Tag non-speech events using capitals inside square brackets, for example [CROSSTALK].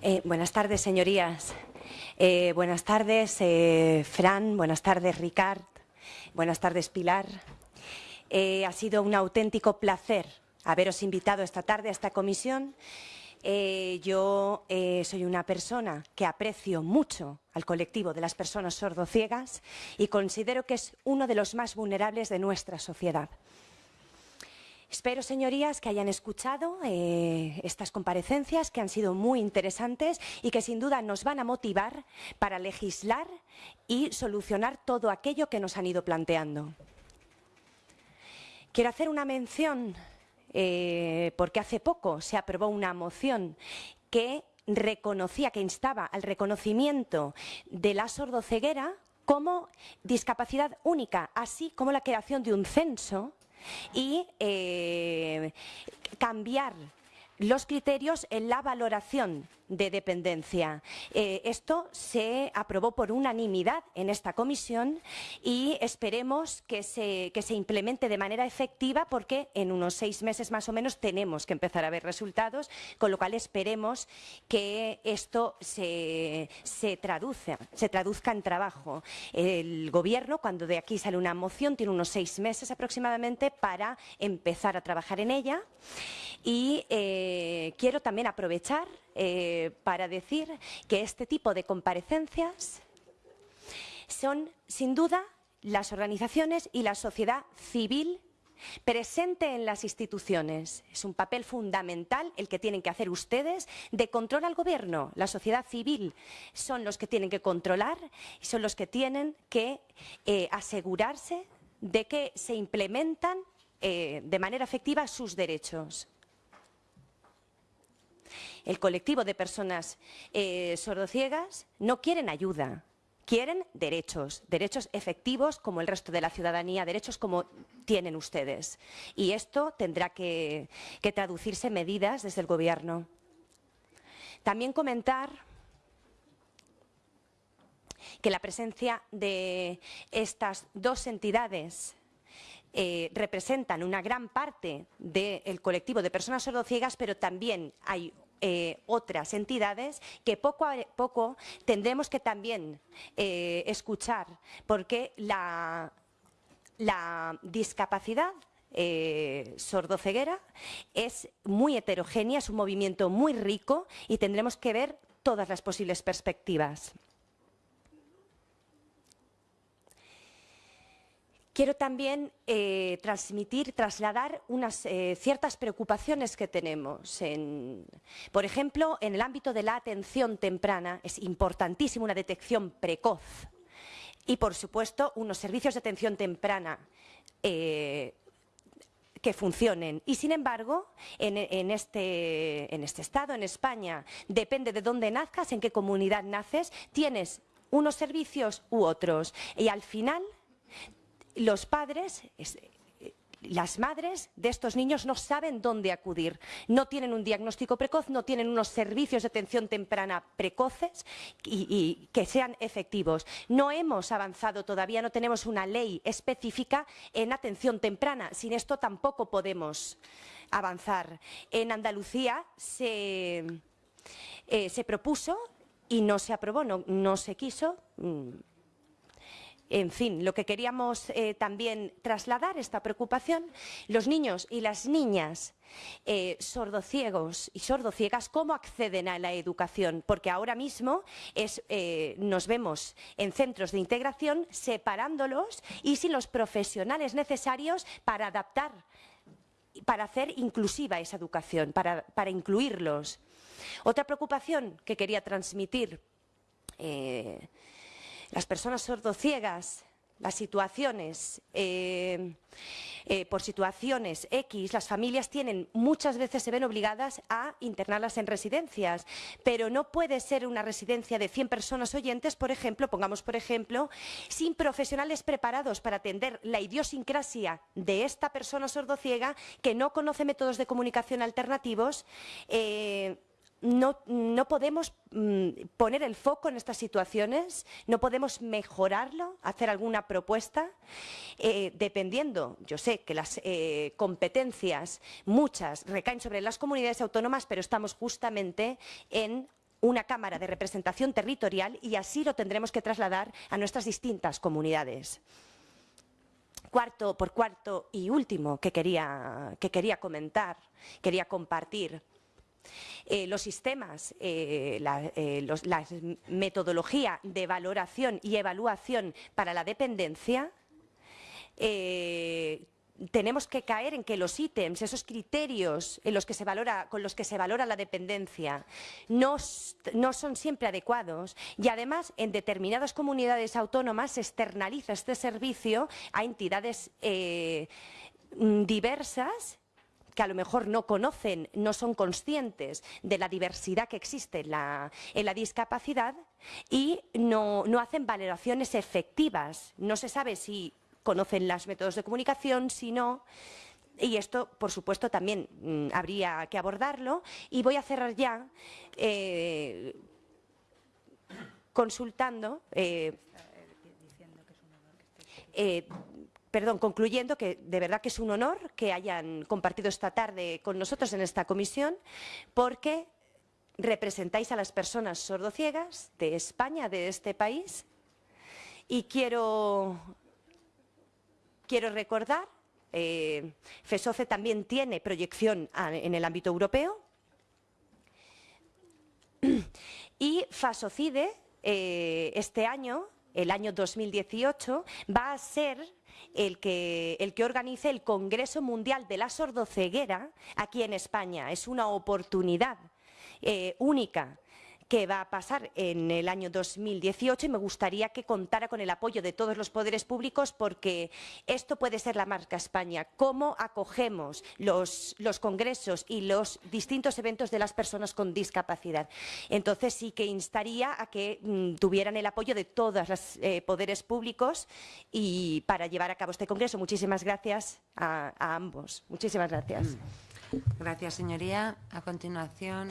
Eh, buenas tardes, señorías. Eh, buenas tardes, eh, Fran. Buenas tardes, Ricard. Buenas tardes, Pilar. ha sido un auténtico placer haberos invitado esta tarde a esta comisión. yo soy una persona que aprecio mucho al colectivo de las personas sordociegas y considero que es uno de los más vulnerables de nuestra sociedad. Espero, señorías, que hayan escuchado eh, estas comparecencias que han sido muy interesantes y que sin duda nos van a motivar para legislar y solucionar todo aquello que nos han ido planteando. Quiero hacer una mención eh, porque hace poco se aprobó una moción que reconocía, que instaba al reconocimiento de la sordoceguera como discapacidad única, así como la creación de un censo y eh, cambiar los criterios en la valoración de dependencia. Eh, esto se aprobó por unanimidad en esta comisión y esperemos que se, que se, implemente de manera efectiva porque en unos seis meses más o menos tenemos que empezar a ver resultados, con lo cual esperemos que esto se, se, se traduzca en trabajo. El Gobierno, cuando de aquí sale una moción, tiene unos seis meses aproximadamente para empezar a trabajar en ella y eh, quiero también aprovechar eh, para decir que este tipo de comparecencias son, sin duda, las organizaciones y la sociedad civil presente en las instituciones. Es un papel fundamental el que tienen que hacer ustedes de control al gobierno. La sociedad civil son los que tienen que controlar y son los que tienen que eh, asegurarse de que se implementan de manera efectiva sus derechos el colectivo de personas eh, sordociegas no quieren ayuda, quieren derechos, derechos efectivos como el resto de la ciudadanía, derechos como tienen ustedes. Y esto tendrá que, que traducirse en medidas desde el Gobierno. También comentar que la presencia de estas dos entidades eh, representan una gran parte del colectivo de personas sordociegas, pero también hay eh, otras entidades que poco a poco tendremos que también eh, escuchar, porque la, discapacidad sordoceguera es muy heterogénea, es un movimiento muy rico y tendremos que ver todas las posibles perspectivas. Quiero también eh, transmitir, trasladar unas eh, ciertas preocupaciones que tenemos. por ejemplo, en el ámbito de la atención temprana es importantísima una detección precoz y, por supuesto, unos servicios de atención temprana eh, que funcionen. Y, sin embargo, en, este, en este estado, en España, depende de dónde nazcas, en qué comunidad naces, tienes unos servicios u otros. Y al final los padres, las madres de estos niños no saben dónde acudir, no tienen un diagnóstico precoz, no tienen unos servicios de atención temprana precoces y, que sean efectivos. No hemos avanzado todavía, no tenemos una ley específica en atención temprana. Sin esto tampoco podemos avanzar. En Andalucía se, eh, propuso y no se aprobó, no se quiso mm, en fin, lo que queríamos eh, también trasladar, esta preocupación, los niños y las niñas eh, sordociegos y sordociegas, ¿cómo acceden a la educación? Porque ahora mismo eh, nos vemos en centros de integración separándolos y sin los profesionales necesarios para adaptar, para hacer inclusiva esa educación, para, incluirlos. Otra preocupación que quería transmitir las personas sordociegas, las situaciones, eh, eh, por situaciones X, las familias tienen, muchas veces se ven obligadas a internarlas en residencias, pero no puede ser una residencia de 100 personas oyentes, por ejemplo, pongamos por ejemplo, sin profesionales preparados para atender la idiosincrasia de esta persona sordociega que no conoce métodos de comunicación alternativos, eh, no, podemos mm, poner el foco en estas situaciones, no podemos mejorarlo, hacer alguna propuesta, eh, dependiendo, yo sé que las eh, competencias, muchas, recaen sobre las comunidades autónomas, pero estamos justamente en una Cámara de representación territorial y así lo tendremos que trasladar a nuestras distintas comunidades. Cuarto, por cuarto y último que quería, que quería comentar, quería compartir, eh, los sistemas, eh, la, eh, metodología de valoración y evaluación para la dependencia tenemos que caer en que los ítems, esos criterios en los que se valora, con los que se valora la dependencia, no, no, son siempre adecuados y además en determinadas comunidades autónomas se externaliza este servicio a entidades diversas que a lo mejor no conocen, no son conscientes de la diversidad que existe en la, discapacidad y no, hacen valoraciones efectivas. No se sabe si conocen los métodos de comunicación, si no. Y esto, por supuesto, también mm, habría que abordarlo. Y voy a cerrar ya eh, consultando. Eh, eh, perdón, concluyendo que de verdad que es un honor que hayan compartido esta tarde con nosotros en esta comisión, porque representáis a las personas sordociegas de España, de este país, y quiero, quiero recordar, eh, FESOCE también tiene proyección en el ámbito europeo, [CLEARS THROAT] y FASOCIDE eh, este año, el año 2018, va a ser el que, el que organice el Congreso Mundial de la Sordoceguera aquí en España. Es una oportunidad eh, única que va a pasar en el año 2018 y me gustaría que contara con el apoyo de todos los poderes públicos porque esto puede ser la marca España. Cómo acogemos los, congresos y los distintos eventos de las personas con discapacidad. Entonces sí que instaría a que mm, tuvieran el apoyo de todos los eh, poderes públicos y para llevar a cabo este congreso. Muchísimas gracias a, a ambos. Muchísimas gracias. Gracias, señoría. A continuación.